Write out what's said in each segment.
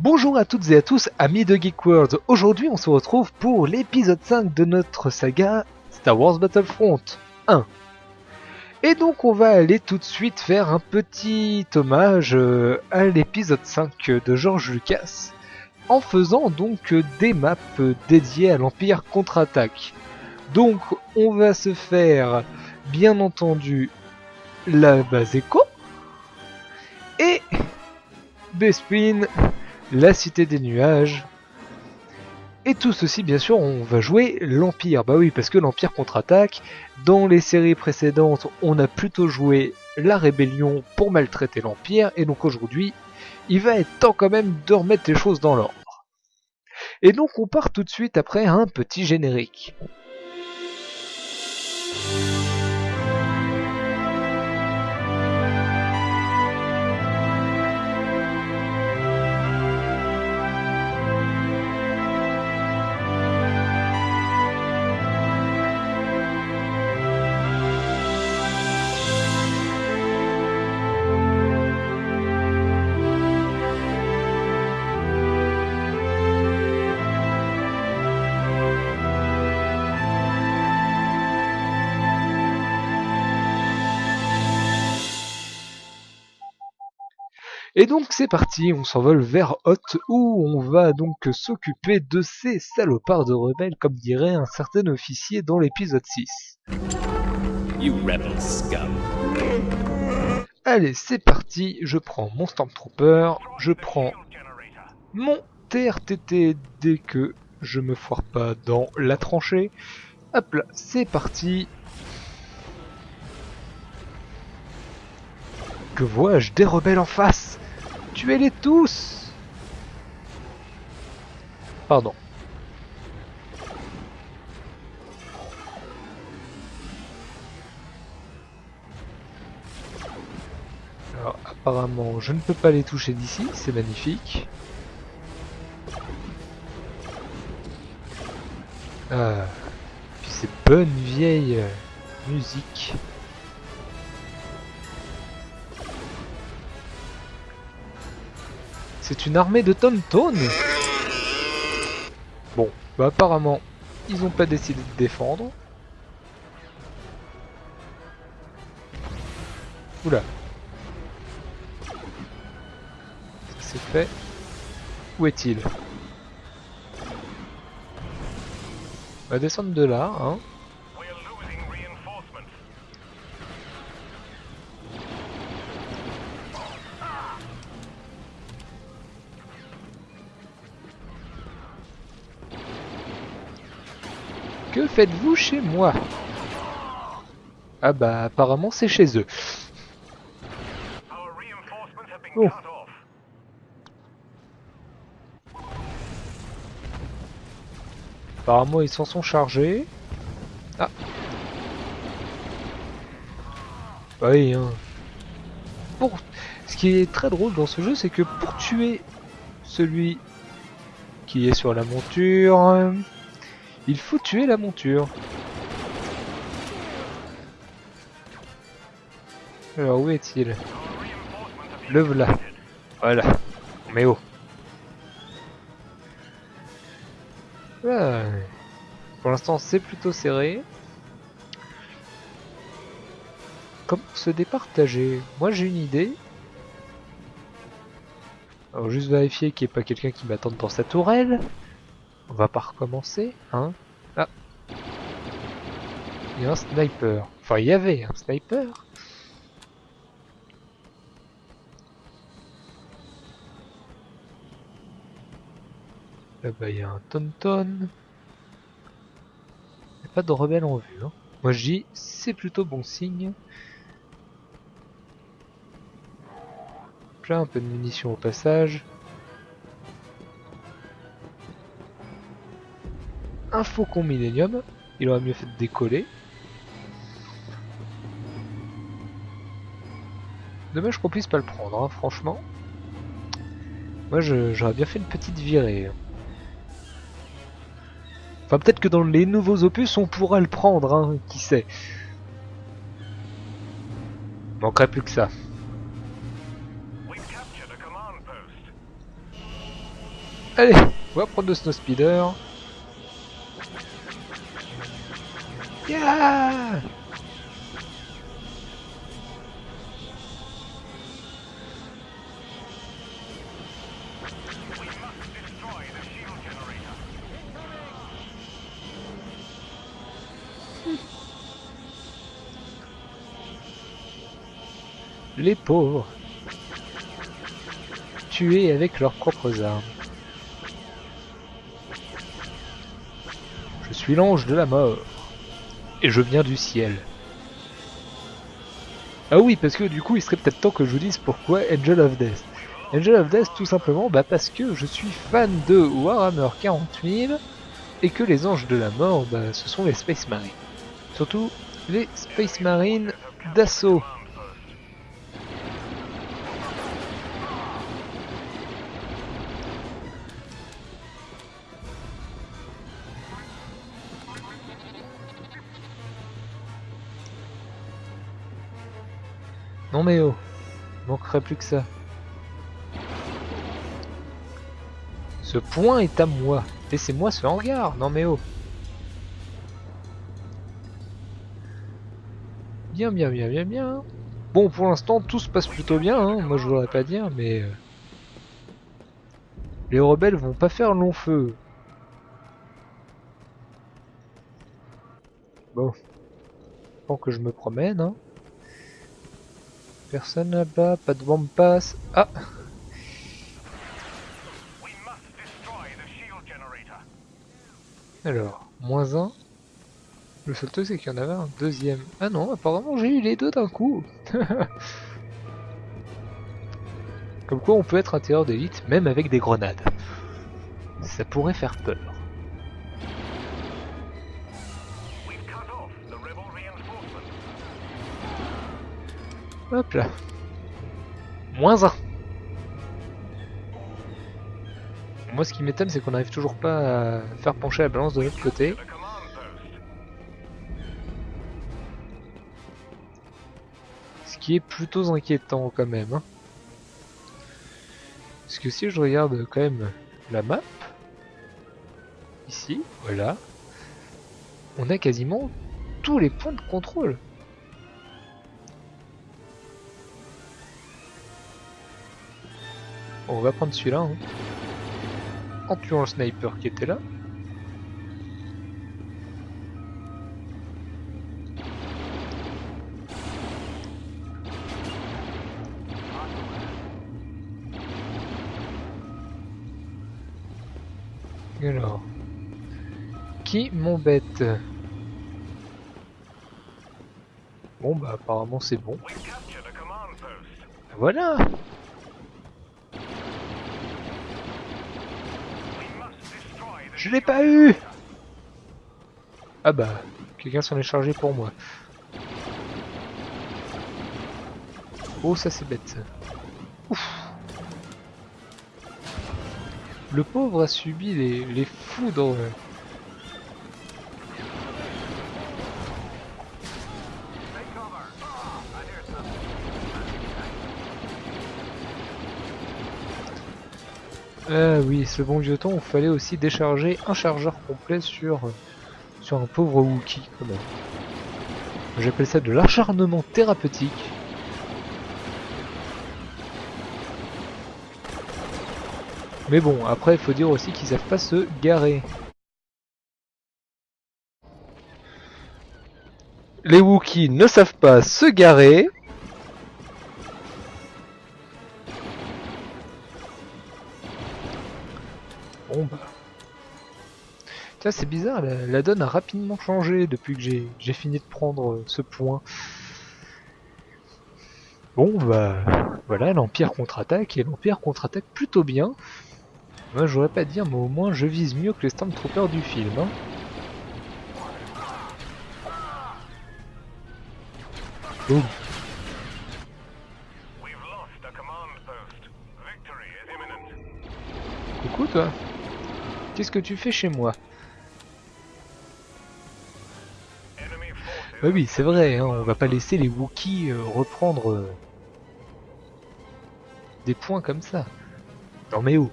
Bonjour à toutes et à tous, amis de Geek World. Aujourd'hui, on se retrouve pour l'épisode 5 de notre saga Star Wars Battlefront 1. Et donc, on va aller tout de suite faire un petit hommage euh, à l'épisode 5 de George Lucas en faisant donc des maps dédiées à l'Empire contre-attaque. Donc, on va se faire, bien entendu, la base Echo et Bespin la Cité des Nuages. Et tout ceci, bien sûr, on va jouer l'Empire. Bah oui, parce que l'Empire contre-attaque. Dans les séries précédentes, on a plutôt joué la Rébellion pour maltraiter l'Empire. Et donc aujourd'hui, il va être temps quand même de remettre les choses dans l'ordre. Et donc on part tout de suite après un petit générique. Et donc c'est parti, on s'envole vers Hoth où on va donc s'occuper de ces salopards de rebelles comme dirait un certain officier dans l'épisode 6. You rebel scum. Allez, c'est parti, je prends mon Stormtrooper, je prends mon TRTT dès que je me foire pas dans la tranchée. Hop là, c'est parti. Que vois-je Des rebelles en face? Tuez-les tous Pardon. Alors apparemment je ne peux pas les toucher d'ici, c'est magnifique. Ah, puis ces bonnes vieilles euh, musiques. C'est une armée de Tonton Bon, bah apparemment, ils n'ont pas décidé de défendre. Oula. C'est fait. Où est-il? On va descendre de là, hein. Faites-vous chez moi? Ah bah apparemment c'est chez eux. Oh. Apparemment ils s'en sont chargés. Ah Oui hein. Pour... Ce qui est très drôle dans ce jeu c'est que pour tuer celui qui est sur la monture, il faut tuer la monture. Alors où est-il? Le voilà. Voilà. Mais oh. Ah. Pour l'instant c'est plutôt serré. Comment se départager? Moi j'ai une idée. Alors juste vérifier qu'il n'y ait pas quelqu'un qui m'attende dans sa tourelle. On va pas recommencer, hein Ah Il y a un sniper. Enfin, il y avait un sniper. Là-bas, il y a un tonton. Il n'y a pas de rebelle en vue. Hein. Moi, je dis, c'est plutôt bon signe. Là, un peu de munitions au passage. Un faucon Millennium. Il aurait mieux fait de décoller. Dommage qu'on puisse pas le prendre, hein, franchement. Moi j'aurais bien fait une petite virée. Enfin peut-être que dans les nouveaux opus on pourra le prendre, hein, qui sait. Manquerait plus que ça. Allez, on va prendre le snow speeder. Les pauvres. Tués avec leurs propres armes. Je suis l'ange de la mort. Et je viens du ciel. Ah oui, parce que du coup, il serait peut-être temps que je vous dise pourquoi Angel of Death. Angel of Death, tout simplement, bah parce que je suis fan de Warhammer 40 000 et que les anges de la mort, bah, ce sont les Space Marines. Surtout les Space Marines d'assaut. Non mais oh, manquerait plus que ça. Ce point est à moi. Laissez-moi ce hangar. Non mais oh. Bien, bien, bien, bien, bien. Bon, pour l'instant, tout se passe plutôt bien. Hein. Moi, je voudrais pas dire, mais... euh, Les rebelles vont pas faire long feu. Bon. Tant que je me promène, hein. Personne là-bas, pas de bombe passe. Ah. Alors, moins un. Le seul truc c'est qu'il y en avait un deuxième. Ah non, apparemment j'ai eu les deux d'un coup. Comme quoi on peut être un tireur d'élite même avec des grenades. Ça pourrait faire peur. Hop là. Moins un. Moi ce qui m'étonne c'est qu'on n'arrive toujours pas à faire pencher la balance de l'autre côté. Ce qui est plutôt inquiétant quand même. hein. Parce que si je regarde quand même la map, ici, voilà, on a quasiment tous les points de contrôle. On va prendre celui-là. hein. En tuant le sniper qui était là. Alors, qui m'embête? Bon bah apparemment c'est bon. Voilà Je l'ai pas eu Ah bah, quelqu'un s'en est chargé pour moi. Oh ça c'est bête. Ouf. Le pauvre a subi les, les foudres. Ah oui, ce bon vieux temps, il fallait aussi décharger un chargeur complet sur, sur un pauvre Wookie. J'appelle ça de l'acharnement thérapeutique. Mais bon, après il faut dire aussi qu'ils savent pas se garer. Les Wookiees ne savent pas se garer. Bon bah. Tiens, c'est bizarre, la, la donne a rapidement changé depuis que j'ai fini de prendre euh, ce point. Bon bah voilà, l'Empire contre-attaque et l'Empire contre-attaque plutôt bien. Moi j'aurais pas à dire, mais au moins je vise mieux que les Stormtroopers du film. Hein. Boum. Coucou toi. Qu'est-ce que tu fais chez moi Bah oui, c'est vrai, hein, on va pas laisser les Wookiees euh, reprendre euh, des points comme ça. Non mais oh,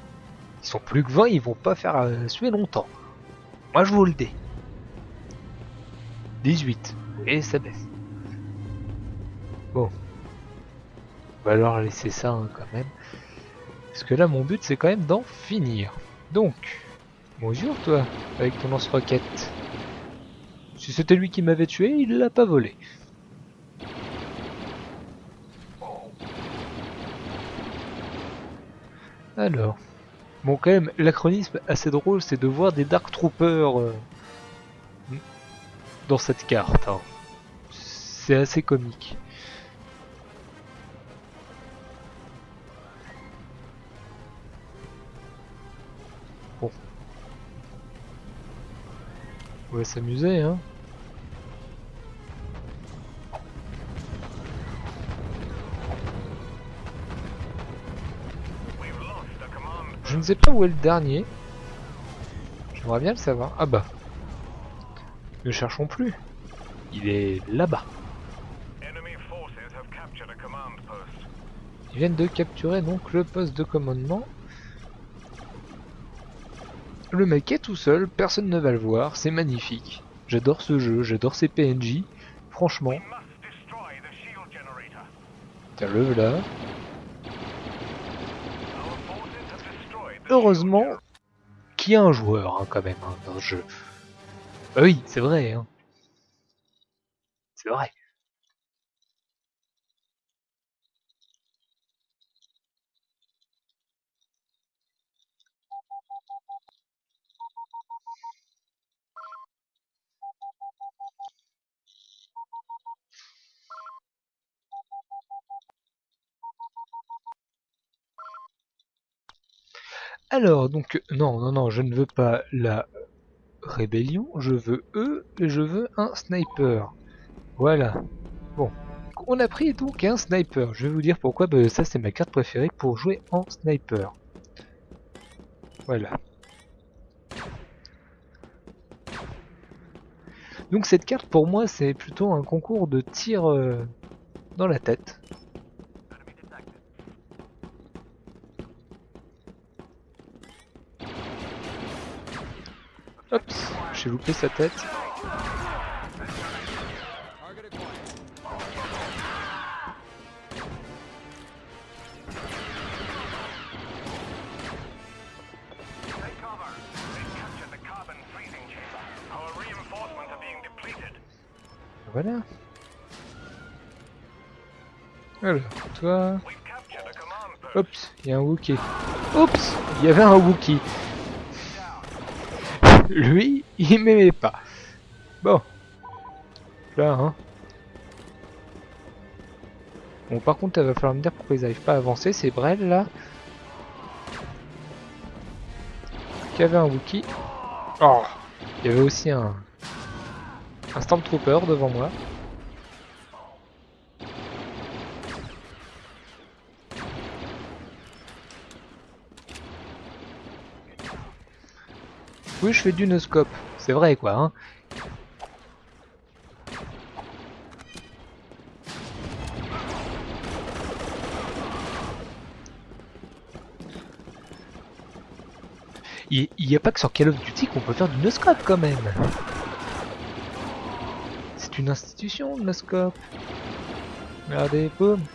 Ils sont plus que 20, ils vont pas faire euh, suer longtemps. Moi je vous le dis. 18. Et ça baisse. Bon. On va leur laisser ça hein, quand même. Parce que là mon but c'est quand même d'en finir. Donc, bonjour toi, avec ton lance-roquette. Si c'était lui qui m'avait tué, il l'a pas volé. Alors, bon quand même, l'achronisme assez drôle, c'est de voir des Dark Troopers euh, dans cette carte. hein. C'est assez comique. On va s'amuser, hein. Je ne sais pas où est le dernier. J'aimerais bien le savoir. Ah bah. Ne cherchons plus. Il est là-bas. Ils viennent de capturer donc le poste de commandement. Le mec est tout seul, personne ne va le voir, c'est magnifique. J'adore ce jeu, j'adore ces PNJ. Franchement, tiens le là. Heureusement qu'il y a un joueur hein, quand même hein, dans ce jeu. Ah oui, c'est vrai. Hein. C'est vrai. Alors, donc, non, non, non, je ne veux pas la rébellion, je veux eux, et je veux un sniper. Voilà. Bon. On a pris donc un sniper. Je vais vous dire pourquoi, ça c'est ma carte préférée pour jouer en sniper. Voilà. Donc cette carte pour moi c'est plutôt un concours de tir euh, dans la tête. Are being depleted. Voilà. Alors, toi... Oups, il y a un Wookie. Oups, il y avait un Wookie. Lui, il m'aimait pas. Bon. Là, hein. Bon, par contre, il va falloir me dire pourquoi ils n'arrivent pas à avancer. C'est Brel, là. Qui avait un Wookie. Oh Il y avait aussi un... Un Stormtrooper devant moi. Oui, je fais du no-scope. C'est vrai, quoi, hein. Il n'y a pas que sur Call of Duty qu'on peut faire du no-scope, quand même. C'est une institution, le no-scope. Regardez, boum.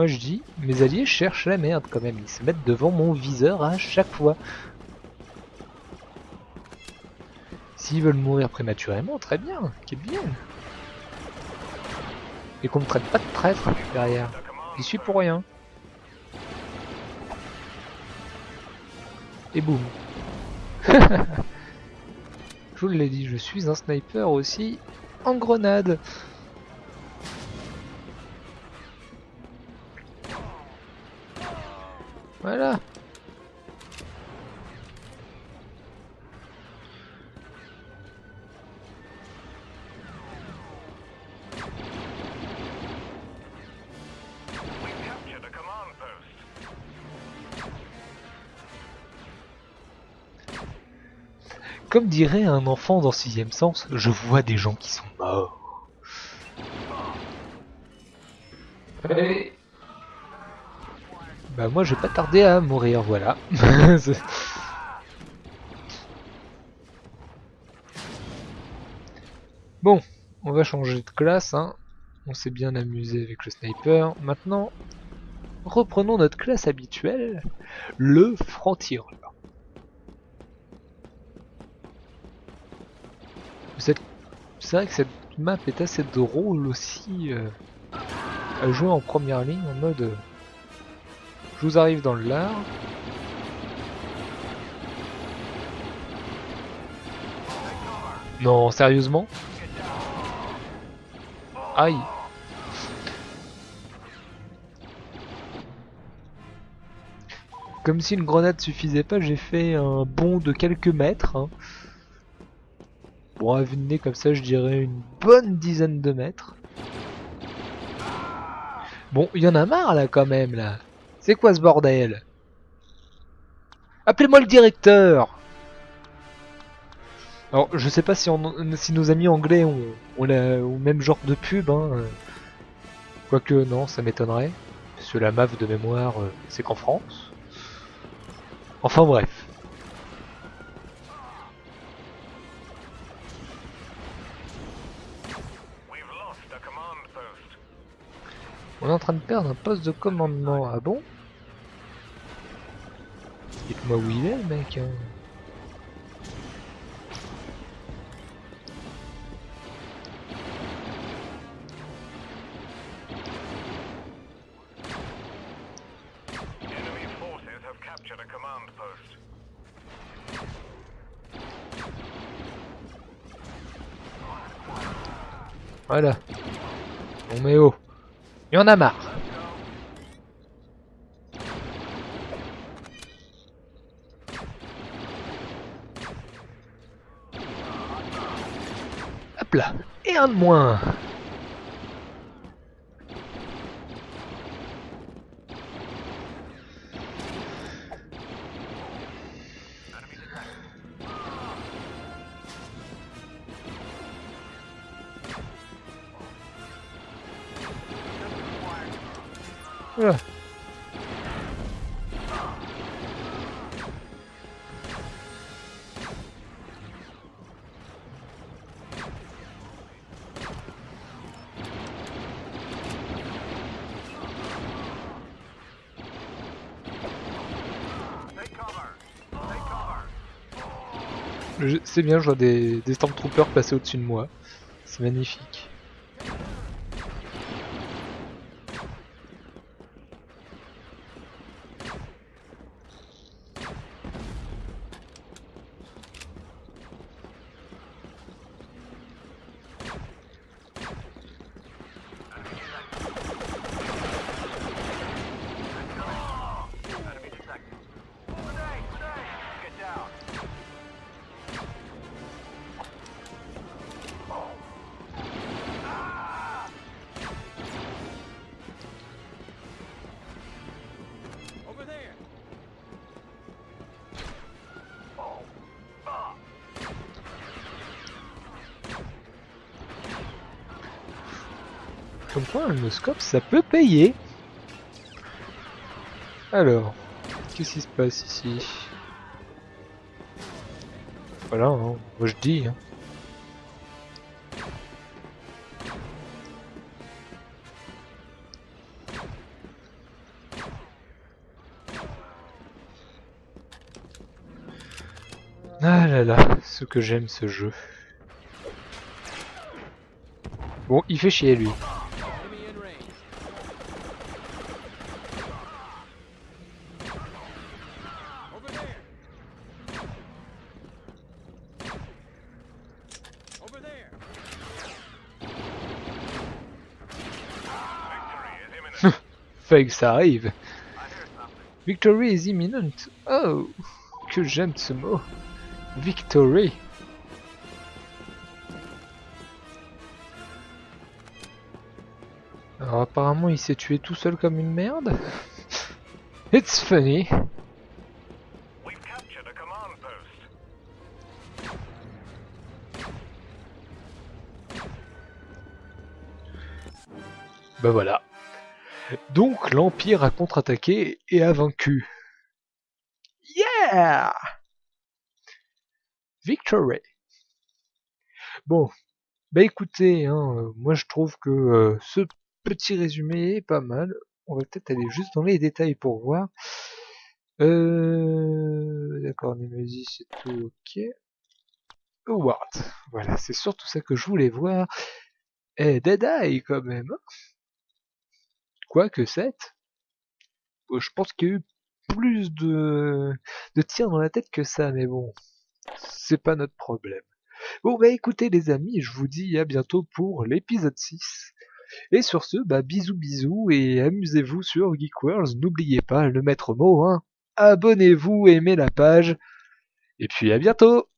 Moi je dis, mes alliés cherchent la merde quand même, ils se mettent devant mon viseur à chaque fois. S'ils veulent mourir prématurément, très bien, qu'ils viennent. Et qu'on ne traite pas de traître derrière. J'y suis pour rien. Et boum. je vous l'ai dit, je suis un sniper aussi en grenade. Voilà. Comme dirait un enfant dans sixième sens, je vois des gens qui sont morts. Bah moi je vais pas tarder à mourir, voilà. Bon, on va changer de classe, hein. On s'est bien amusé avec le sniper. Maintenant, reprenons notre classe habituelle, le franc-tireur. Cette- C'est vrai que cette map est assez drôle aussi euh, à jouer en première ligne en mode je vous arrive dans le lard. Non, sérieusement? Aïe Comme si une grenade suffisait pas, j'ai fait un bond de quelques mètres. hein. Bon, à vue nez comme ça, je dirais une bonne dizaine de mètres. Bon, il y en a marre là quand même là. C'est quoi ce bordel? Appelez-moi le directeur Alors, je sais pas si, nos amis anglais ont, ont le même genre de pub. Hein. Quoique, non, ça m'étonnerait. Parce que la MAF de mémoire, euh, c'est qu'en France. Enfin bref. On est en train de perdre un poste de commandement. Ah bon? Dites-moi où il est, le mec. hein. Voilà. Bon, mais oh. Il y en a marre. Hop là. Et un de moins. C'est bien, je vois des, Stormtroopers passer au-dessus de moi. C'est magnifique. Comme quoi, un scope, ça peut payer. Alors, qu'est-ce qui se passe ici? Voilà, hein, moi je dis. hein. Ah là là, ce que j'aime ce jeu. Bon, il fait chier lui. Que ça arrive. Victory is imminent. Oh, que j'aime ce mot. Victory. Alors apparemment il s'est tué tout seul comme une merde. It's funny. Bah voilà. Donc l'Empire a contre-attaqué et a vaincu. Yeah Victory. Bon, bah écoutez, hein, euh, moi je trouve que euh, ce petit résumé est pas mal. On va peut-être aller juste dans les détails pour voir. Euh, D'accord, Nemesis c'est tout ok. Award. Voilà, c'est surtout ça que je voulais voir. Eh, Dead Eye quand même. hein. Quoique 7. Je pense qu'il y a eu plus de, de tirs dans la tête que ça, mais bon, c'est pas notre problème. Bon bah écoutez les amis, je vous dis à bientôt pour l'épisode 6. Et sur ce, bah bisous bisous et amusez-vous sur Geek Worlds. N'oubliez pas le maître mot, hein. Abonnez-vous, aimez la page. Et puis à bientôt